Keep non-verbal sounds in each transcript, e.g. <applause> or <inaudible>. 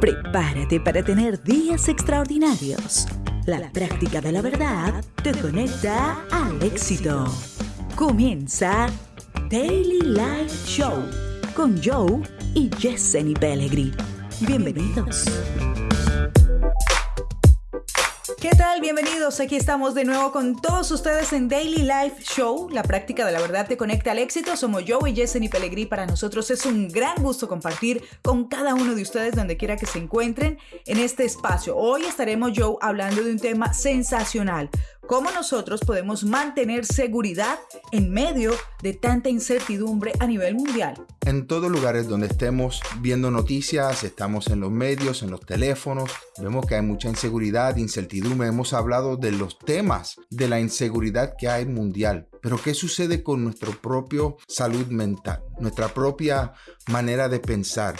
Prepárate para tener días extraordinarios. La práctica de la verdad te conecta al éxito. Comienza Daily Life Show con Joe y Jesseny Pellegrin. Bienvenidos. ¿Qué tal? Bienvenidos. Aquí estamos de nuevo con todos ustedes en Daily Life Show. La práctica de la verdad te conecta al éxito. Somos Joe y Jesseny Pellegrini. Para nosotros es un gran gusto compartir con cada uno de ustedes donde quiera que se encuentren en este espacio. Hoy estaremos Joe hablando de un tema sensacional cómo nosotros podemos mantener seguridad en medio de tanta incertidumbre a nivel mundial. En todos lugares donde estemos viendo noticias, estamos en los medios, en los teléfonos, vemos que hay mucha inseguridad, incertidumbre. Hemos hablado de los temas de la inseguridad que hay mundial. Pero ¿qué sucede con nuestra propia salud mental, nuestra propia manera de pensar?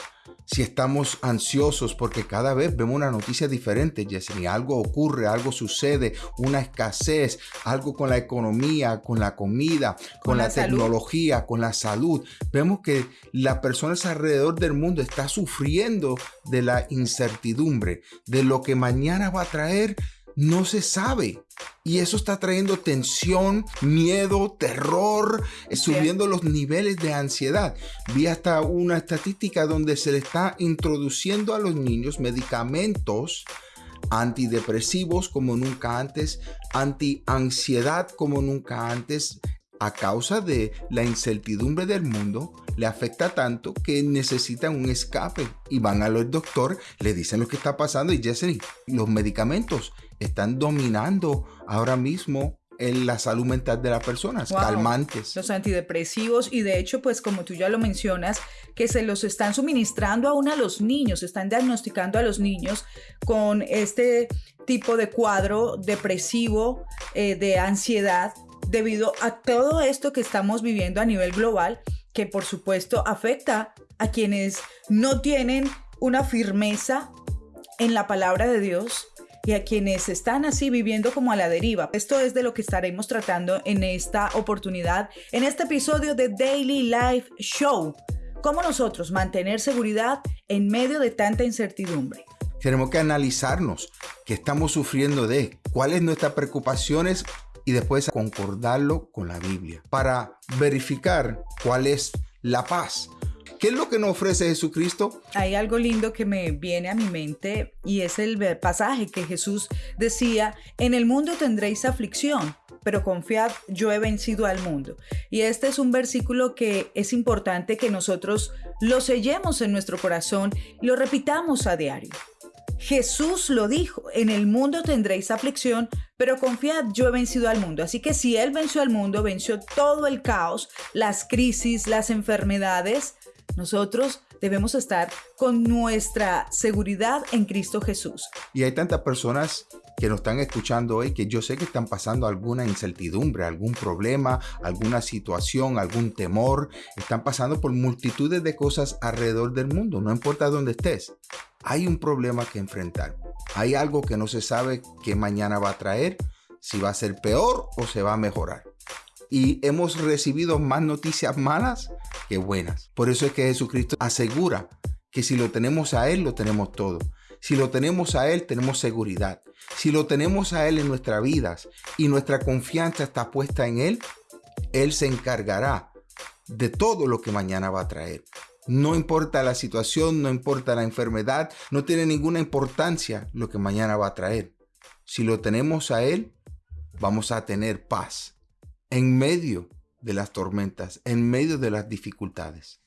Si estamos ansiosos porque cada vez vemos una noticia diferente, Yesenia. Algo ocurre, algo sucede, una escasez, algo con la economía, con la comida, con, la, tecnología, con la salud. Vemos que las personas alrededor del mundo están sufriendo de la incertidumbre, de lo que mañana va a traer no se sabe. Y eso está trayendo tensión, miedo, terror, subiendo los niveles de ansiedad. Vi hasta una estadística donde se le está introduciendo a los niños medicamentos antidepresivos como nunca antes, anti-ansiedad como nunca antes, a causa de la incertidumbre del mundo, le afecta tanto que necesitan un escape y van al doctor, le dicen lo que está pasando y Jesse, los medicamentos están dominando ahora mismo en la salud mental de las personas, calmantes. Los antidepresivos y de hecho, pues como tú ya lo mencionas, que se los están suministrando aún a los niños, están diagnosticando a los niños con este tipo de cuadro depresivo, eh, de ansiedad, debido a todo esto que estamos viviendo a nivel global, que por supuesto afecta a quienes no tienen una firmeza en la palabra de Dios, y a quienes están así viviendo como a la deriva. Esto es de lo que estaremos tratando en esta oportunidad, en este episodio de Daily Life Show. Cómo nosotros mantener seguridad en medio de tanta incertidumbre. Tenemos que analizarnos qué estamos sufriendo de, cuáles nuestras preocupaciones y después concordarlo con la Biblia para verificar cuál es la paz ¿Qué es lo que nos ofrece Jesucristo? Hay algo lindo que me viene a mi mente y es el pasaje que Jesús decía, en el mundo tendréis aflicción, pero confiad, yo he vencido al mundo. Y este es un versículo que es importante que nosotros lo sellemos en nuestro corazón y lo repitamos a diario. Jesús lo dijo, en el mundo tendréis aflicción, pero confiad, yo he vencido al mundo. Así que si Él venció al mundo, venció todo el caos, las crisis, las enfermedades, nosotros debemos estar con nuestra seguridad en Cristo Jesús. Y hay tantas personas que nos están escuchando hoy que yo sé que están pasando alguna incertidumbre, algún problema, alguna situación, algún temor. Están pasando por multitudes de cosas alrededor del mundo, no importa dónde estés. Hay un problema que enfrentar. Hay algo que no se sabe qué mañana va a traer, si va a ser peor o se va a mejorar y hemos recibido más noticias malas que buenas. Por eso es que Jesucristo asegura que si lo tenemos a Él, lo tenemos todo. Si lo tenemos a Él, tenemos seguridad. Si lo tenemos a Él en nuestras vidas y nuestra confianza está puesta en Él, Él se encargará de todo lo que mañana va a traer. No importa la situación, no importa la enfermedad, no tiene ninguna importancia lo que mañana va a traer. Si lo tenemos a Él, vamos a tener paz en medio de las tormentas, en medio de las dificultades.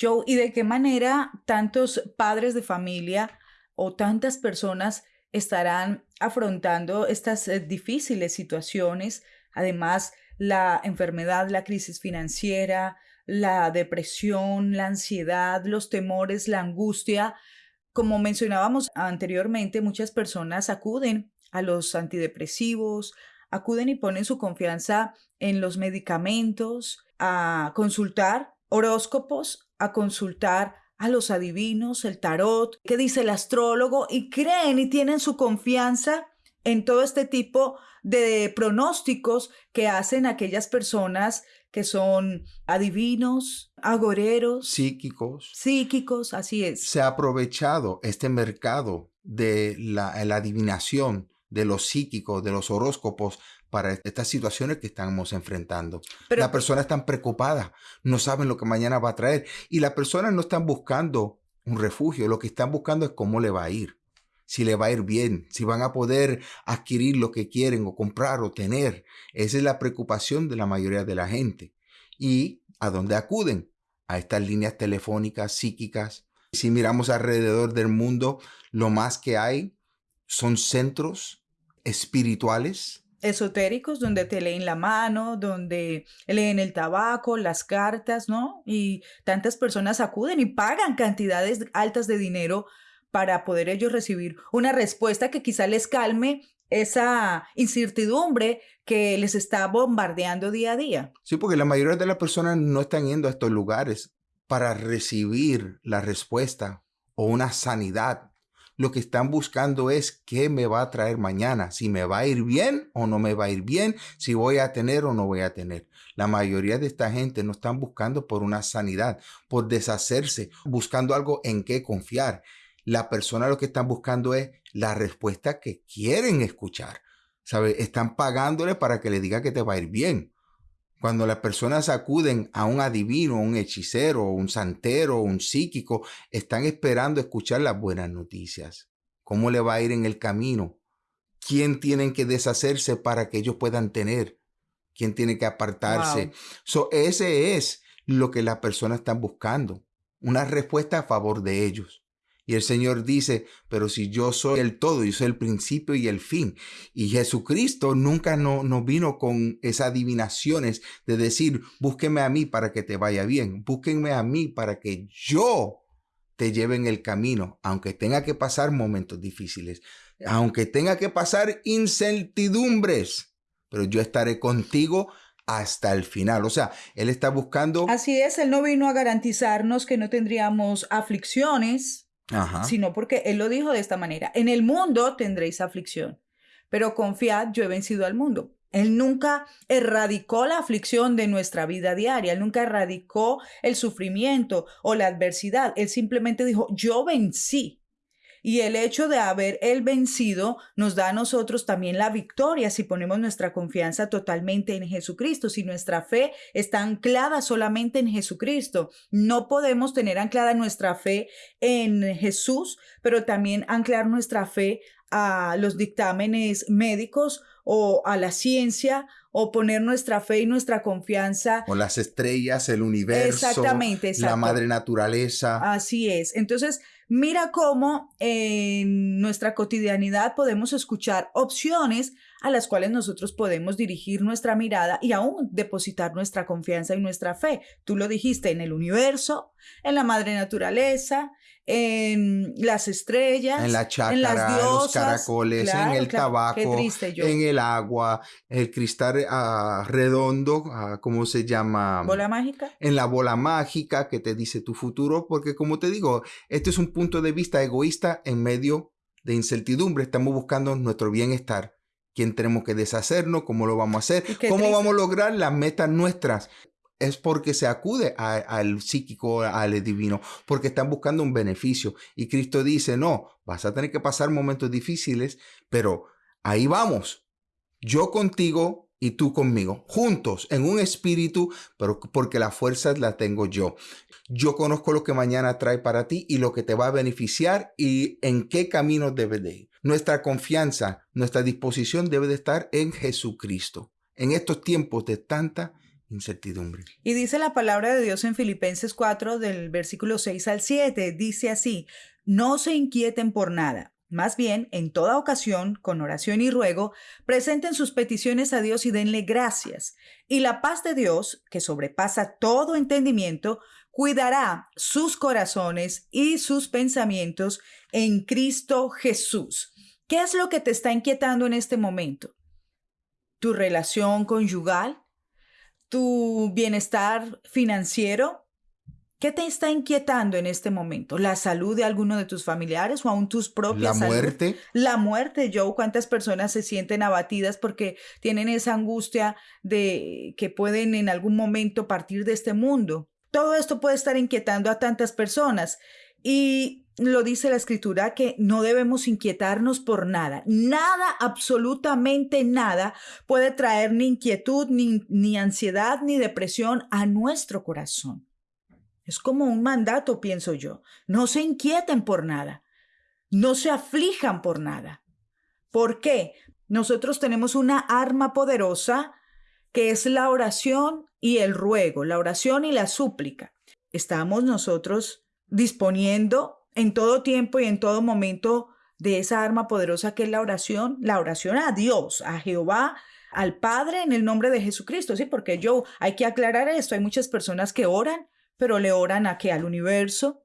Joe, ¿y de qué manera tantos padres de familia o tantas personas estarán afrontando estas eh, difíciles situaciones? Además, la enfermedad, la crisis financiera, la depresión, la ansiedad, los temores, la angustia. Como mencionábamos anteriormente, muchas personas acuden a los antidepresivos, acuden y ponen su confianza en los medicamentos, a consultar horóscopos, a consultar a los adivinos, el tarot, qué dice el astrólogo, y creen y tienen su confianza en todo este tipo de pronósticos que hacen aquellas personas que son adivinos, agoreros, psíquicos. Psíquicos, así es. Se ha aprovechado este mercado de la, la adivinación, de los psíquicos, de los horóscopos, para estas situaciones que estamos enfrentando. Pero, las personas están preocupadas, no saben lo que mañana va a traer y las personas no están buscando un refugio, lo que están buscando es cómo le va a ir, si le va a ir bien, si van a poder adquirir lo que quieren o comprar o tener. Esa es la preocupación de la mayoría de la gente. ¿Y a dónde acuden? A estas líneas telefónicas psíquicas. Si miramos alrededor del mundo, lo más que hay son centros espirituales esotéricos donde te leen la mano, donde leen el tabaco, las cartas, ¿no? Y tantas personas acuden y pagan cantidades altas de dinero para poder ellos recibir una respuesta que quizá les calme esa incertidumbre que les está bombardeando día a día. Sí, porque la mayoría de las personas no están yendo a estos lugares para recibir la respuesta o una sanidad lo que están buscando es qué me va a traer mañana, si me va a ir bien o no me va a ir bien, si voy a tener o no voy a tener. La mayoría de esta gente no están buscando por una sanidad, por deshacerse, buscando algo en qué confiar. La persona lo que están buscando es la respuesta que quieren escuchar. ¿Sabe? Están pagándole para que le diga que te va a ir bien. Cuando las personas acuden a un adivino, un hechicero, un santero, un psíquico, están esperando escuchar las buenas noticias. ¿Cómo le va a ir en el camino? ¿Quién tienen que deshacerse para que ellos puedan tener? ¿Quién tiene que apartarse? ese es lo que las personas están buscando. Una respuesta a favor de ellos. Y el Señor dice, pero si yo soy el todo, yo soy el principio y el fin. Y Jesucristo nunca nos no vino con esas adivinaciones de decir, búsqueme a mí para que te vaya bien, búsquenme a mí para que yo te lleve en el camino, aunque tenga que pasar momentos difíciles, aunque tenga que pasar incertidumbres, pero yo estaré contigo hasta el final. O sea, Él está buscando... Así es, Él no vino a garantizarnos que no tendríamos aflicciones, sino porque Él lo dijo de esta manera, en el mundo tendréis aflicción, pero confiad, yo he vencido al mundo. Él nunca erradicó la aflicción de nuestra vida diaria, Él nunca erradicó el sufrimiento o la adversidad, Él simplemente dijo, yo vencí. Y el hecho de haber él vencido nos da a nosotros también la victoria si ponemos nuestra confianza totalmente en Jesucristo, si nuestra fe está anclada solamente en Jesucristo. No podemos tener anclada nuestra fe en Jesús, pero también anclar nuestra fe a los dictámenes médicos o a la ciencia o poner nuestra fe y nuestra confianza. O las estrellas, el universo, exactamente, la madre naturaleza. Así es. Entonces, Mira cómo en nuestra cotidianidad podemos escuchar opciones a las cuales nosotros podemos dirigir nuestra mirada y aún depositar nuestra confianza y nuestra fe. Tú lo dijiste en el universo, en la madre naturaleza, en las estrellas, en la chácara, en, las los caracoles, en el tabaco, en el agua, el cristal ah, redondo, uh, ¿cómo se llama? Bola mágica. En la bola mágica que te dice tu futuro, porque como te digo, este es un punto de vista egoísta en medio de incertidumbre. Estamos buscando nuestro bienestar. ¿Quién tenemos que deshacernos? ¿Cómo lo vamos a hacer? ¿Cómo vamos a lograr las metas nuestras? Es porque se acude al psíquico, al divino, porque están buscando un beneficio. Y Cristo dice, no, vas a tener que pasar momentos difíciles, pero ahí vamos. Yo contigo y tú conmigo, juntos, en un espíritu, pero porque la fuerza la tengo yo. Yo conozco lo que mañana trae para ti y lo que te va a beneficiar y en qué camino debe de ir. Nuestra confianza, nuestra disposición debe de estar en Jesucristo. En estos tiempos de tanta incertidumbre. Y dice la palabra de Dios en Filipenses 4 del versículo 6 al 7, dice así, no se inquieten por nada. Más bien, en toda ocasión, con oración y ruego, presenten sus peticiones a Dios y denle gracias. Y la paz de Dios, que sobrepasa todo entendimiento, cuidará sus corazones y sus pensamientos en Cristo Jesús. ¿Qué es lo que te está inquietando en este momento? ¿Tu relación conyugal? Tu bienestar financiero, ¿Qué te está inquietando en este momento? ¿La salud de alguno de tus familiares o aún tus propias La muerte. La muerte, Joe. ¿Cuántas personas se sienten abatidas porque tienen esa angustia de que pueden en algún momento partir de este mundo? Todo esto puede estar inquietando a tantas personas. Y lo dice la escritura que no debemos inquietarnos por nada. Nada, absolutamente nada puede traer ni inquietud, ni, ni ansiedad, ni depresión a nuestro corazón. Es como un mandato, pienso yo. No se inquieten por nada. No se aflijan por nada. ¿Por qué? Nosotros tenemos una arma poderosa que es la oración y el ruego, la oración y la súplica. Estamos nosotros disponiendo en todo tiempo y en todo momento de esa arma poderosa que es la oración, la oración a Dios, a Jehová, al Padre en el nombre de Jesucristo, sí, porque yo hay que aclarar esto, hay muchas personas que oran, pero le oran a qué, al universo,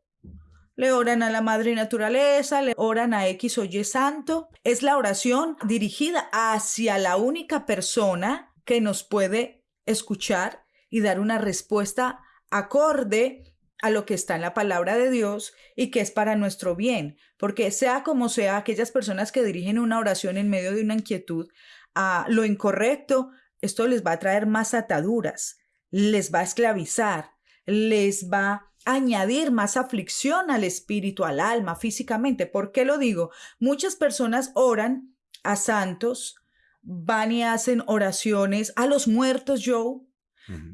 le oran a la madre naturaleza, le oran a X o Y santo. Es la oración dirigida hacia la única persona que nos puede escuchar y dar una respuesta acorde a lo que está en la palabra de Dios y que es para nuestro bien, porque sea como sea, aquellas personas que dirigen una oración en medio de una inquietud a lo incorrecto, esto les va a traer más ataduras, les va a esclavizar, les va a añadir más aflicción al espíritu, al alma, físicamente. ¿Por qué lo digo? Muchas personas oran a santos, van y hacen oraciones a los muertos, Joe,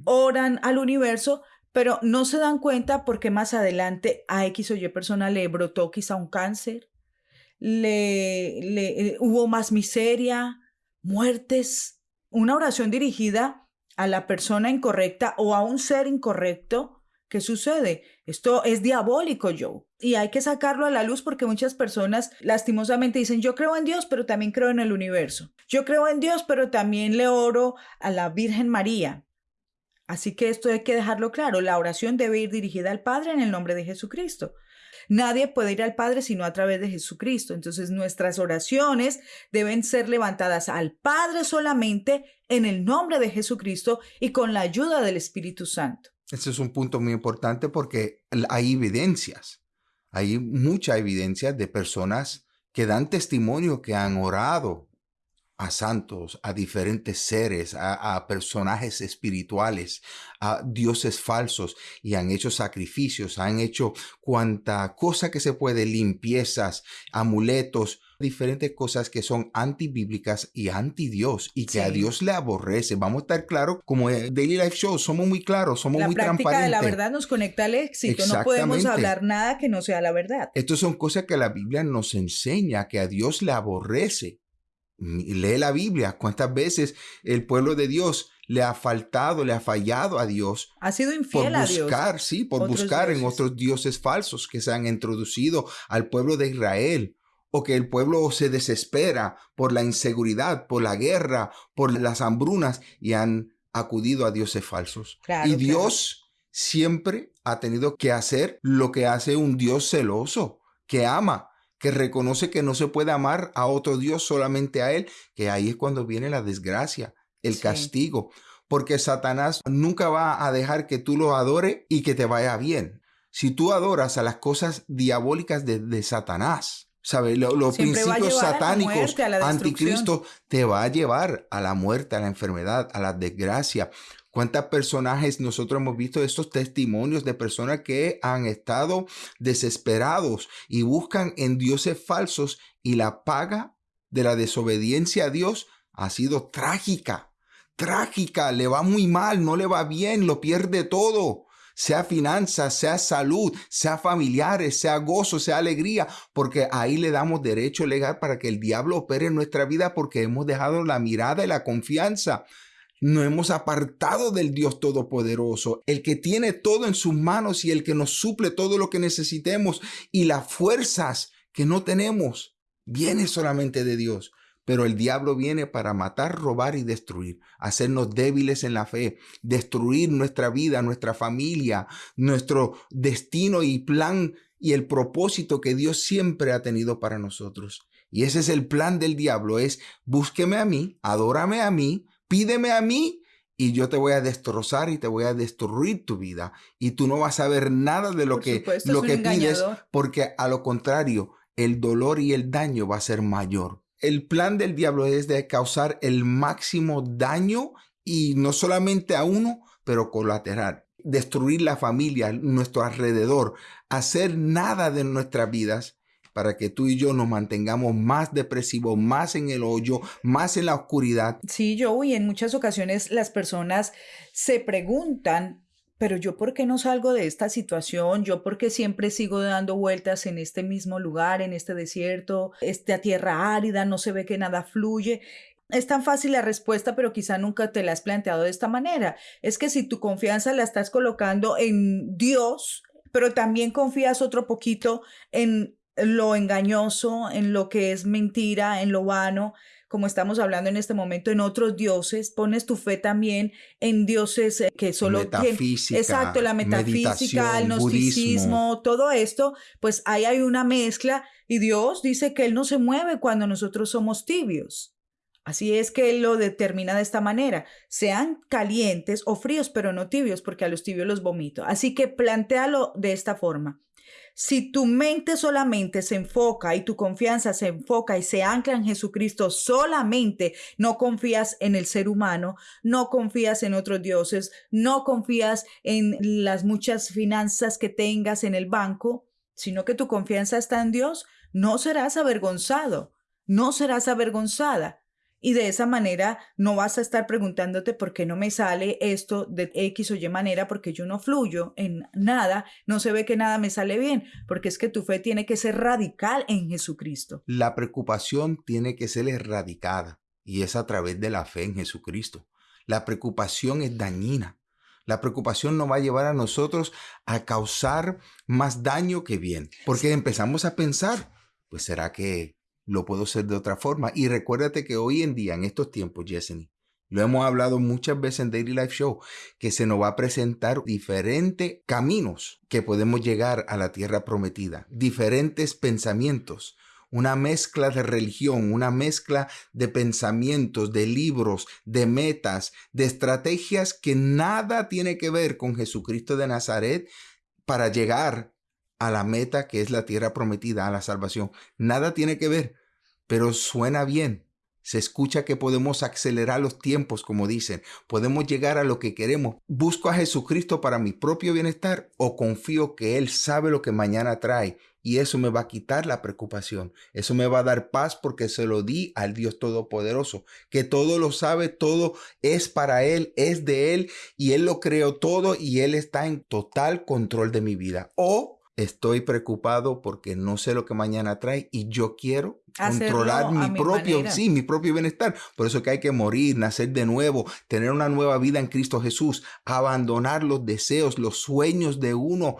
oran al universo, pero no se dan cuenta porque más adelante a X o Y persona le brotó quizá un cáncer, le, le eh, hubo más miseria, muertes. Una oración dirigida a la persona incorrecta o a un ser incorrecto. ¿Qué sucede? Esto es diabólico, Joe. Y hay que sacarlo a la luz porque muchas personas lastimosamente dicen, yo creo en Dios, pero también creo en el universo. Yo creo en Dios, pero también le oro a la Virgen María. Así que esto hay que dejarlo claro. La oración debe ir dirigida al Padre en el nombre de Jesucristo. Nadie puede ir al Padre sino a través de Jesucristo. Entonces nuestras oraciones deben ser levantadas al Padre solamente en el nombre de Jesucristo y con la ayuda del Espíritu Santo. Ese es un punto muy importante porque hay evidencias, hay mucha evidencia de personas que dan testimonio que han orado a santos, a diferentes seres, a, personajes espirituales, a dioses falsos y han hecho sacrificios, han hecho cuanta cosa que se puede, limpiezas, amuletos, diferentes cosas que son antibíblicas y anti Dios y que a Dios le aborrece. Vamos a estar claros, como Daily Life Show, somos muy claros, somos muy transparentes. La práctica de la verdad nos conecta al éxito, no podemos hablar nada que no sea la verdad. Estas son cosas que la Biblia nos enseña, que a Dios le aborrece. Lee la Biblia. ¿Cuántas veces el pueblo de Dios le ha faltado, le ha fallado a Dios? Ha sido infiel por buscar, sí, por buscar en otros dioses falsos que se han introducido al pueblo de Israel. O que el pueblo se desespera por la inseguridad, por la guerra, por las hambrunas y han acudido a dioses falsos. y Dios siempre ha tenido que hacer lo que hace un Dios celoso, que ama que reconoce que no se puede amar a otro Dios solamente a Él, que ahí es cuando viene la desgracia, el castigo, porque Satanás nunca va a dejar que tú lo adores y que te vaya bien. Si tú adoras a las cosas diabólicas de, Satanás, ¿sabes? los principios satánicos, anticristo, te va a llevar a la muerte, a la enfermedad, a la desgracia. ¿Cuántos personajes nosotros hemos visto estos testimonios de personas que han estado desesperados y buscan en dioses falsos y la paga de la desobediencia a Dios ha sido trágica? Trágica, le va muy mal, no le va bien, lo pierde todo sea finanzas, sea salud, sea familiares, sea gozo, sea alegría, porque ahí le damos derecho legal para que el diablo opere en nuestra vida porque hemos dejado la mirada y la confianza no hemos apartado del Dios Todopoderoso, el que tiene todo en sus manos y el que nos suple todo lo que necesitemos y las fuerzas que no tenemos, viene solamente de Dios. Pero el diablo viene para matar, robar y destruir, hacernos débiles en la fe, destruir nuestra vida, nuestra familia, nuestro destino y plan y el propósito que Dios siempre ha tenido para nosotros. Y ese es el plan del diablo, es búsqueme a mí, adórame a mí, pídeme a mí y yo te voy a destrozar y te voy a destruir tu vida y tú no vas a ver nada de lo que, lo que pides porque a lo contrario, el dolor y el daño va a ser mayor. El plan del diablo es de causar el máximo daño y no solamente a uno, pero colateral. Destruir la familia, nuestro alrededor, hacer nada de nuestras vidas para que tú y yo nos mantengamos más depresivos, más en el hoyo, más en la oscuridad. Sí, yo y en muchas ocasiones las personas se preguntan, pero yo por qué no salgo de esta situación, yo por qué siempre sigo dando vueltas en este mismo lugar, en este desierto, esta tierra árida, no se ve que nada fluye. Es tan fácil la respuesta, pero quizá nunca te la has planteado de esta manera. Es que si tu confianza la estás colocando en Dios, pero también confías otro poquito en lo engañoso, en lo que es mentira, en lo vano, como estamos hablando en este momento, en otros dioses, pones tu fe también en dioses eh, que solo metafísica, exacto, la metafísica, el gnosticismo, todo esto, pues ahí hay una mezcla y Dios dice que él no se mueve cuando nosotros somos tibios. Así es que él lo determina de esta manera, sean calientes o fríos, pero no tibios, porque a los tibios los vomito. Así que plantealo de esta forma. Si tu mente solamente se enfoca y tu confianza se enfoca y se ancla en Jesucristo solamente, no confías en el ser humano, no confías en otros dioses, no confías en las muchas finanzas que tengas en el banco, sino que tu confianza está en Dios, no serás avergonzado, no serás avergonzada y de esa manera no vas a estar preguntándote por qué no me sale esto de X o Y manera, porque yo no fluyo en nada, no se ve que nada me sale bien, porque es que tu fe tiene que ser radical en Jesucristo. La preocupación tiene que ser erradicada y es a través de la fe en Jesucristo. La preocupación es dañina. La preocupación nos va a llevar a nosotros a causar más daño que bien, porque empezamos a pensar, pues será que lo puedo hacer de otra forma. Y recuérdate que hoy en día, en estos tiempos, Jesseny, lo hemos hablado muchas veces en Daily Life Show, que se nos va a presentar diferentes caminos que podemos llegar a la tierra prometida, diferentes pensamientos, una mezcla de religión, una mezcla de pensamientos, de libros, de metas, de estrategias que nada tiene que ver con Jesucristo de Nazaret para llegar a la meta que es la tierra prometida, a la salvación. Nada tiene que ver, pero suena bien. Se escucha que podemos acelerar los tiempos, como dicen. Podemos llegar a lo que queremos. ¿Busco a Jesucristo para mi propio bienestar o confío que Él sabe lo que mañana trae? Y eso me va a quitar la preocupación. Eso me va a dar paz porque se lo di al Dios Todopoderoso, que todo lo sabe, todo es para Él, es de Él y Él lo creó todo y Él está en total control de mi vida. O estoy preocupado porque no sé lo que mañana trae y yo quiero controlar mi, propio, sí, mi propio bienestar. Por eso que hay que morir, nacer de nuevo, tener una nueva vida en Cristo Jesús, abandonar los deseos, los sueños de uno,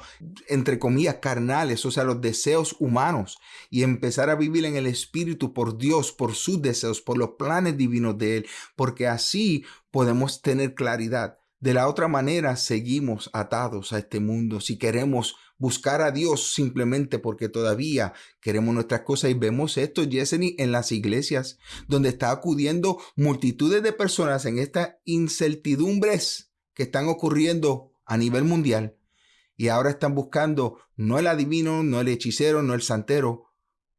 entre comillas, carnales, o sea, los deseos humanos y empezar a vivir en el Espíritu por Dios, por sus deseos, por los planes divinos de Él, porque así podemos tener claridad. De la otra manera, seguimos atados a este mundo. Si queremos buscar a Dios simplemente porque todavía queremos nuestras cosas. Y vemos esto, Yeseni, en las iglesias, donde está acudiendo multitudes de personas en estas incertidumbres que están ocurriendo a nivel mundial. Y ahora están buscando no el adivino, no el hechicero, no el santero,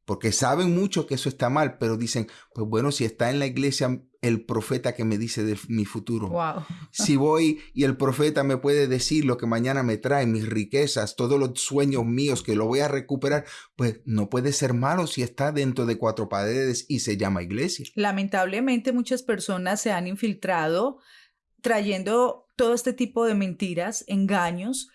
porque saben mucho que eso está mal, pero dicen, pues bueno, si está en la iglesia el profeta que me dice de mi futuro. Si voy y el profeta me puede decir lo que mañana me trae, mis riquezas, todos los sueños míos que lo voy a recuperar, pues no puede ser malo si está dentro de cuatro paredes y se llama iglesia. Lamentablemente muchas personas se han infiltrado trayendo todo este tipo de mentiras, engaños,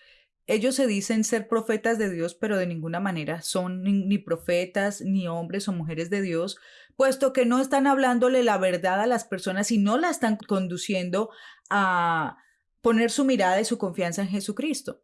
ellos se dicen ser profetas de Dios, pero de ninguna manera son ni, profetas, ni hombres o mujeres de Dios, puesto que no están hablándole la verdad a las personas y no la están conduciendo a poner su mirada y su confianza en Jesucristo.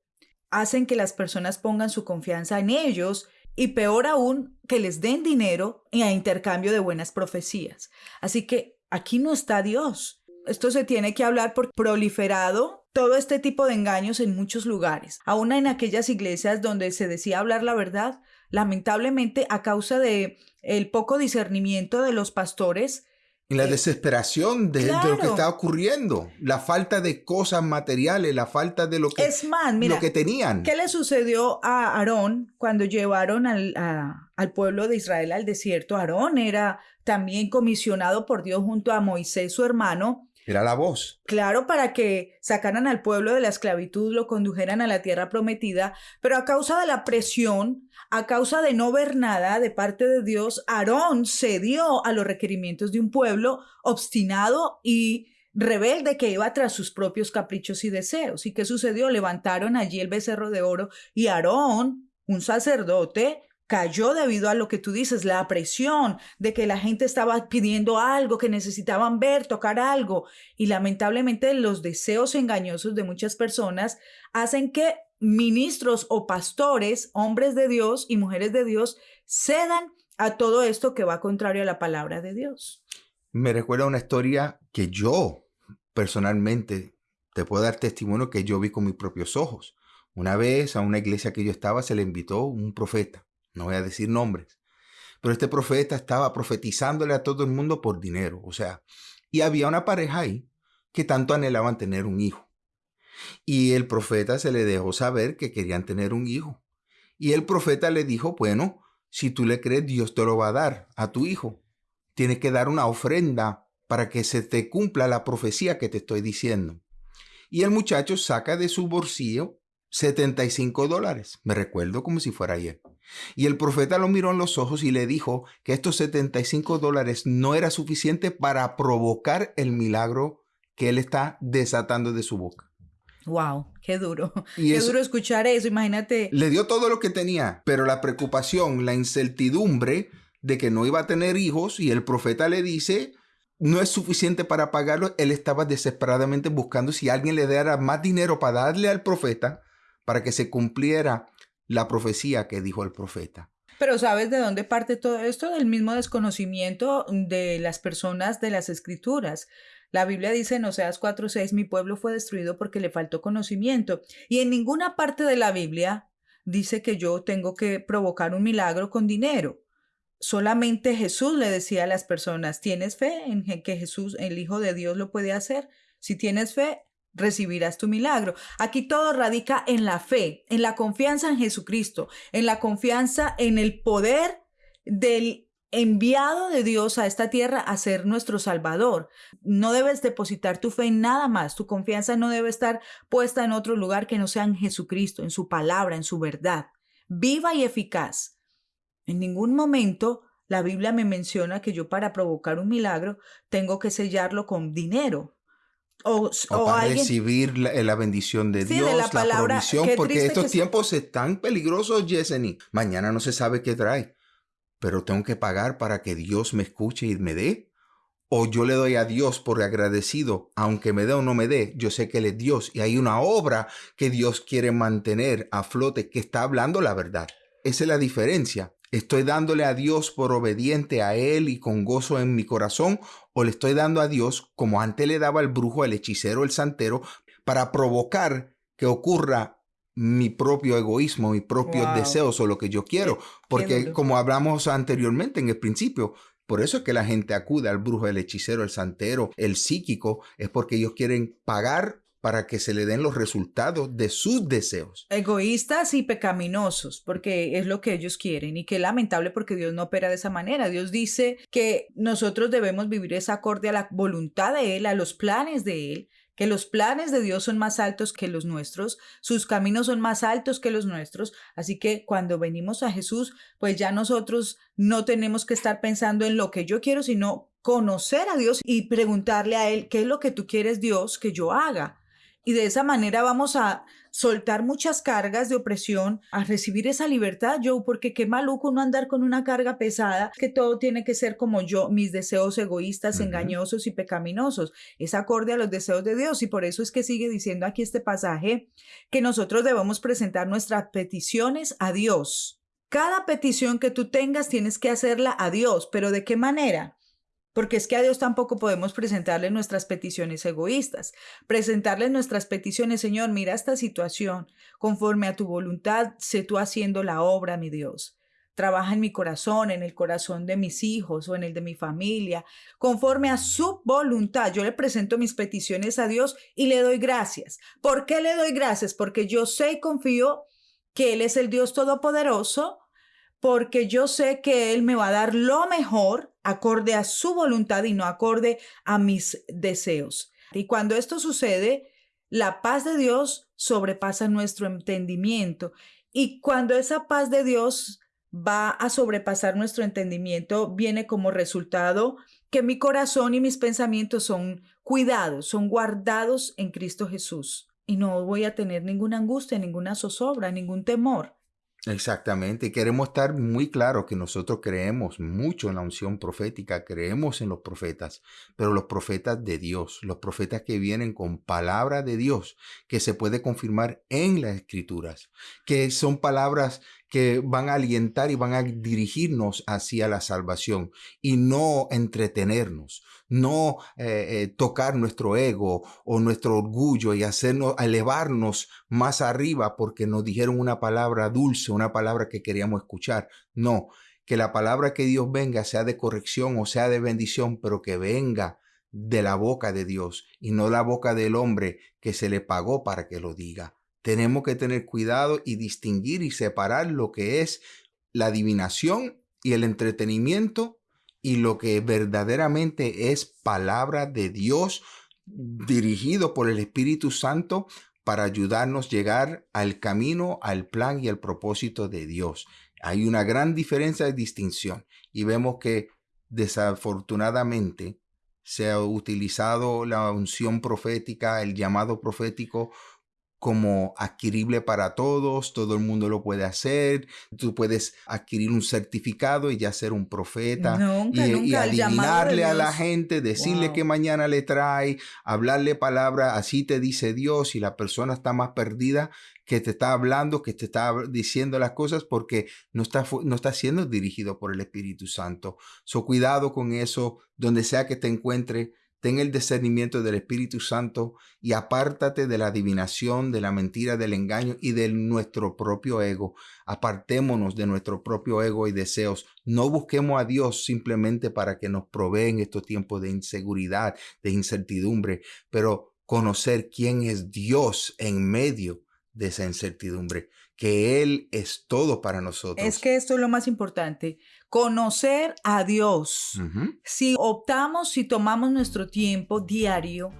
Hacen que las personas pongan su confianza en ellos y peor aún, que les den dinero a intercambio de buenas profecías. Así que aquí no está Dios. Esto se tiene que hablar por proliferado todo este tipo de engaños en muchos lugares, aún en aquellas iglesias donde se decía hablar la verdad, lamentablemente a causa de el poco discernimiento de los pastores, En la desesperación de, lo que está ocurriendo, la falta de cosas materiales, la falta de lo que, es más, mira, lo que tenían. ¿Qué le sucedió a Aarón cuando llevaron al, al pueblo de Israel al desierto? Aarón era también comisionado por Dios junto a Moisés, su hermano, era la voz. Claro, para que sacaran al pueblo de la esclavitud, lo condujeran a la tierra prometida, pero a causa de la presión, a causa de no ver nada de parte de Dios, Aarón cedió a los requerimientos de un pueblo obstinado y rebelde que iba tras sus propios caprichos y deseos. ¿Y qué sucedió? Levantaron allí el becerro de oro y Aarón, un sacerdote, cayó debido a lo que tú dices, la presión de que la gente estaba pidiendo algo, que necesitaban ver, tocar algo. Y lamentablemente los deseos engañosos de muchas personas hacen que ministros o pastores, hombres de Dios y mujeres de Dios, cedan a todo esto que va contrario a la palabra de Dios. Me recuerda una historia que yo personalmente te puedo dar testimonio que yo vi con mis propios ojos. Una vez a una iglesia que yo estaba se le invitó un profeta no voy a decir nombres, pero este profeta estaba profetizándole a todo el mundo por dinero, o sea, y había una pareja ahí que tanto anhelaban tener un hijo. Y el profeta se le dejó saber que querían tener un hijo. Y el profeta le dijo, bueno, si tú le crees, Dios te lo va a dar a tu hijo. Tienes que dar una ofrenda para que se te cumpla la profecía que te estoy diciendo. Y el muchacho saca de su bolsillo 75 dólares. Me recuerdo como si fuera ayer. Y el profeta lo miró en los ojos y le dijo que estos 75 dólares no era suficiente para provocar el milagro que él está desatando de su boca. Wow, qué duro. <laughs> qué duro escuchar eso, imagínate. Le dio todo lo que tenía, pero la preocupación, la incertidumbre de que no iba a tener hijos y el profeta le dice, no es suficiente para pagarlo, él estaba desesperadamente buscando si alguien le diera más dinero para darle al profeta para que se cumpliera la profecía que dijo el profeta. Pero ¿sabes de dónde parte todo esto? Del mismo desconocimiento de las personas de las escrituras. La Biblia dice en Oseas 4:6, mi pueblo fue destruido porque le faltó conocimiento. Y en ninguna parte de la Biblia dice que yo tengo que provocar un milagro con dinero. Solamente Jesús le decía a las personas, ¿tienes fe en que Jesús, el Hijo de Dios, lo puede hacer? Si tienes fe, recibirás tu milagro. Aquí todo radica en la fe, en la confianza en Jesucristo, en la confianza en el poder del enviado de Dios a esta tierra a ser nuestro Salvador. No debes depositar tu fe en nada más, tu confianza no debe estar puesta en otro lugar que no sea en Jesucristo, en su palabra, en su verdad, viva y eficaz. En ningún momento la Biblia me menciona que yo para provocar un milagro tengo que sellarlo con dinero, o, para recibir eh, la, bendición de Dios, la, provisión, porque estos tiempos están peligrosos, Yeseni. Mañana no se sabe qué trae, pero tengo que pagar para que Dios me escuche y me dé. O yo le doy a Dios por agradecido, aunque me dé o no me dé, yo sé que Él es Dios y hay una obra que Dios quiere mantener a flote, que está hablando la verdad. Esa es la diferencia. ¿Estoy dándole a Dios por obediente a Él y con gozo en mi corazón? ¿O le estoy dando a Dios, como antes le daba el brujo, el hechicero, el santero, para provocar que ocurra mi propio egoísmo, mis propios deseos o lo que yo quiero? Porque como hablamos anteriormente en el principio, por eso es que la gente acude al brujo, el hechicero, el santero, el psíquico, es porque ellos quieren pagar para que se le den los resultados de sus deseos. Egoístas y pecaminosos, porque es lo que ellos quieren y que lamentable porque Dios no opera de esa manera. Dios dice que nosotros debemos vivir esa acorde a la voluntad de Él, a los planes de Él, que los planes de Dios son más altos que los nuestros, sus caminos son más altos que los nuestros, así que cuando venimos a Jesús, pues ya nosotros no tenemos que estar pensando en lo que yo quiero, sino conocer a Dios y preguntarle a Él, ¿qué es lo que tú quieres Dios que yo haga? Y de esa manera vamos a soltar muchas cargas de opresión, a recibir esa libertad, yo, porque qué maluco no andar con una carga pesada, que todo tiene que ser como yo, mis deseos egoístas, engañosos y pecaminosos. Es acorde a los deseos de Dios y por eso es que sigue diciendo aquí este pasaje que nosotros debemos presentar nuestras peticiones a Dios. Cada petición que tú tengas tienes que hacerla a Dios, pero ¿de qué manera? Porque es que a Dios tampoco podemos presentarle nuestras peticiones egoístas. Presentarle nuestras peticiones, Señor, mira esta situación, conforme a tu voluntad, sé tú haciendo la obra, mi Dios. trabaja en mi corazón, en el corazón de mis hijos o en el de mi familia, conforme a su voluntad. Yo le presento mis peticiones a Dios y le doy gracias. ¿Por qué le doy gracias? Porque yo sé y confío que Él es el Dios Todopoderoso, porque yo sé que Él me va a dar lo mejor acorde a su voluntad y no acorde a mis deseos. Y cuando esto sucede, la paz de Dios sobrepasa nuestro entendimiento. Y cuando esa paz de Dios va a sobrepasar nuestro entendimiento, viene como resultado que mi corazón y mis pensamientos son cuidados, son guardados en Cristo Jesús. Y no voy a tener ninguna angustia, ninguna zozobra, ningún temor. Exactamente, queremos estar muy claros que nosotros creemos mucho en la unción profética, creemos en los profetas, pero los profetas de Dios, los profetas que vienen con palabra de Dios, que se puede confirmar en las escrituras, que son palabras que van a alientar y van a dirigirnos hacia la salvación y no entretenernos, no eh, eh, tocar nuestro ego o nuestro orgullo y hacernos elevarnos más arriba porque nos dijeron una palabra dulce, una palabra que queríamos escuchar. No, que la palabra que Dios venga sea de corrección o sea de bendición, pero que venga de la boca de Dios y no la boca del hombre que se le pagó para que lo diga. Tenemos que tener cuidado y distinguir y separar lo que es la adivinación y el entretenimiento y lo que verdaderamente es palabra de Dios dirigido por el Espíritu Santo para ayudarnos a llegar al camino, al plan y al propósito de Dios. Hay una gran diferencia de distinción y vemos que desafortunadamente se ha utilizado la unción profética, el llamado profético como adquirible para todos, todo el mundo lo puede hacer, tú puedes adquirir un certificado y ya ser un profeta y, adivinarle a la gente, decirle que mañana le trae, hablarle palabra, así te dice Dios y la persona está más perdida que te está hablando, que te está diciendo las cosas porque no está, no está siendo dirigido por el Espíritu Santo. So cuidado con eso, donde sea que te encuentre, ten el discernimiento del Espíritu Santo y apártate de la adivinación, de la mentira, del engaño y de nuestro propio ego. Apartémonos de nuestro propio ego y deseos. No busquemos a Dios simplemente para que nos provee en estos tiempos de inseguridad, de incertidumbre, pero conocer quién es Dios en medio de esa incertidumbre, que Él es todo para nosotros. Es que esto es lo más importante, conocer a Dios. Si optamos, si tomamos nuestro tiempo diario,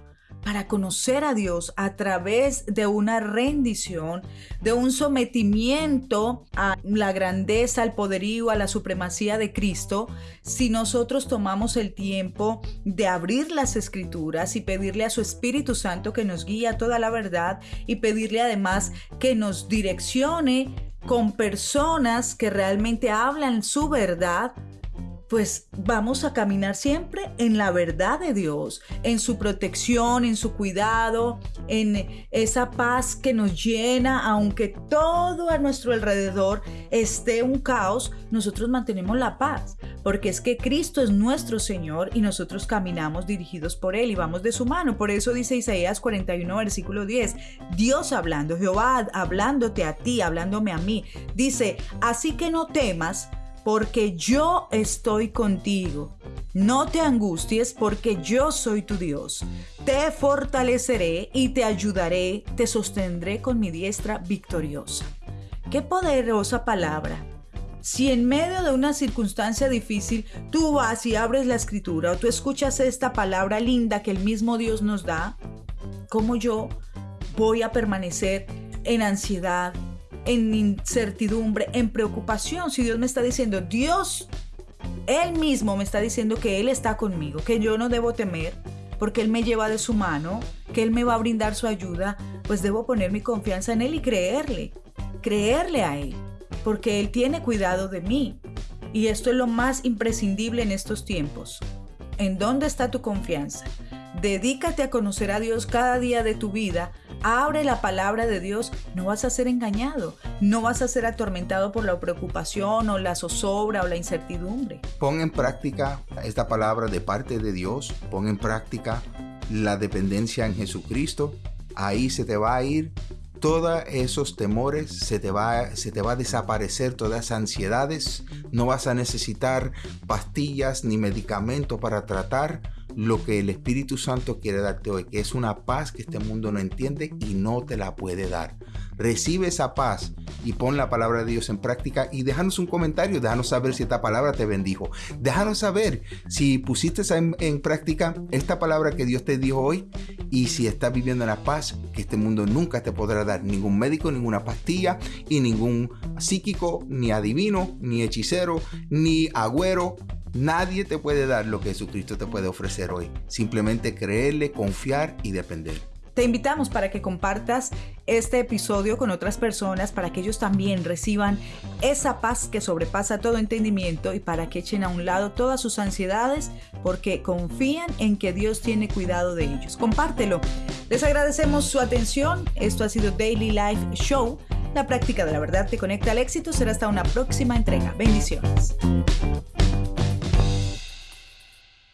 para conocer a Dios a través de una rendición, de un sometimiento a la grandeza, al poderío, a la supremacía de Cristo, si nosotros tomamos el tiempo de abrir las escrituras y pedirle a su Espíritu Santo que nos guíe a toda la verdad y pedirle además que nos direccione con personas que realmente hablan su verdad, pues vamos a caminar siempre en la verdad de Dios, en su protección, en su cuidado, en esa paz que nos llena, aunque todo a nuestro alrededor esté un caos, nosotros mantenemos la paz, porque es que Cristo es nuestro Señor y nosotros caminamos dirigidos por Él y vamos de su mano. Por eso dice Isaías 41, versículo 10, Dios hablando, Jehová hablándote a ti, hablándome a mí, dice, así que no temas, porque yo estoy contigo. No te angusties porque yo soy tu Dios. Te fortaleceré y te ayudaré, te sostendré con mi diestra victoriosa. Qué poderosa palabra. Si en medio de una circunstancia difícil tú vas y abres la escritura o tú escuchas esta palabra linda que el mismo Dios nos da, ¿cómo yo voy a permanecer en ansiedad, en incertidumbre, en preocupación, si Dios me está diciendo, Dios, Él mismo me está diciendo que Él está conmigo, que yo no debo temer, porque Él me lleva de su mano, que Él me va a brindar su ayuda, pues debo poner mi confianza en Él y creerle, creerle a Él, porque Él tiene cuidado de mí. Y esto es lo más imprescindible en estos tiempos. ¿En dónde está tu confianza? Dedícate a conocer a Dios cada día de tu vida abre la palabra de Dios, no vas a ser engañado, no vas a ser atormentado por la preocupación o la zozobra o la incertidumbre. Pon en práctica esta palabra de parte de Dios, pon en práctica la dependencia en Jesucristo, ahí se te va a ir todos esos temores se te, va, se te va a desaparecer, todas esas ansiedades, no vas a necesitar pastillas ni medicamentos para tratar lo que el Espíritu Santo quiere darte hoy, que es una paz que este mundo no entiende y no te la puede dar. Recibe esa paz y pon la palabra de Dios en práctica y déjanos un comentario, déjanos saber si esta palabra te bendijo. Déjanos saber si pusiste en, práctica esta palabra que Dios te dijo hoy y si estás viviendo en la paz que este mundo nunca te podrá dar. Ningún médico, ninguna pastilla y ningún psíquico, ni adivino, ni hechicero, ni agüero Nadie te puede dar lo que Jesucristo te puede ofrecer hoy. Simplemente creerle, confiar y depender. Te invitamos para que compartas este episodio con otras personas para que ellos también reciban esa paz que sobrepasa todo entendimiento y para que echen a un lado todas sus ansiedades porque confían en que Dios tiene cuidado de ellos. Compártelo. Les agradecemos su atención. Esto ha sido Daily Life Show. La práctica de la verdad te conecta al éxito. Será hasta una próxima entrega. Bendiciones.